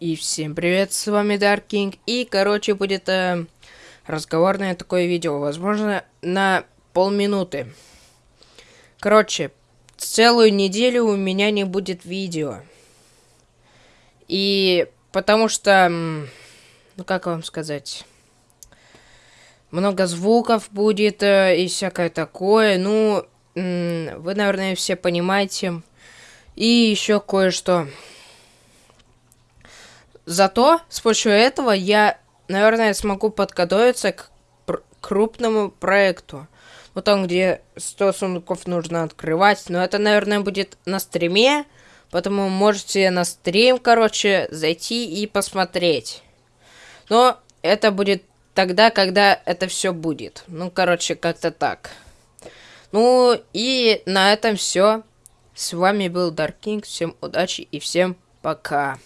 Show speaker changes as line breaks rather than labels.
И всем привет, с вами Dark King. И, короче, будет э, разговорное такое видео. Возможно, на полминуты. Короче, целую неделю у меня не будет видео. И потому что, ну как вам сказать, много звуков будет э, и всякое такое. Ну, вы, наверное, все понимаете. И еще кое-что. Зато с помощью этого я, наверное, смогу подготовиться к крупному проекту. Ну, там, где 100 сундуков нужно открывать. Но это, наверное, будет на стриме. Поэтому можете на стрим, короче, зайти и посмотреть. Но это будет тогда, когда это все будет. Ну, короче, как-то так. Ну, и на этом все. С вами был Dark King. Всем удачи и всем пока.